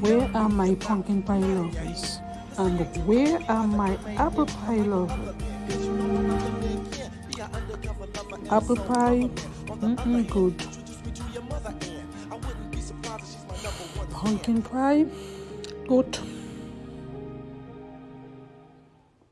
Where are my pumpkin pie lovers? And where are my apple pie lovers? Apple pie, mm -mm, good. Pumpkin pie, good.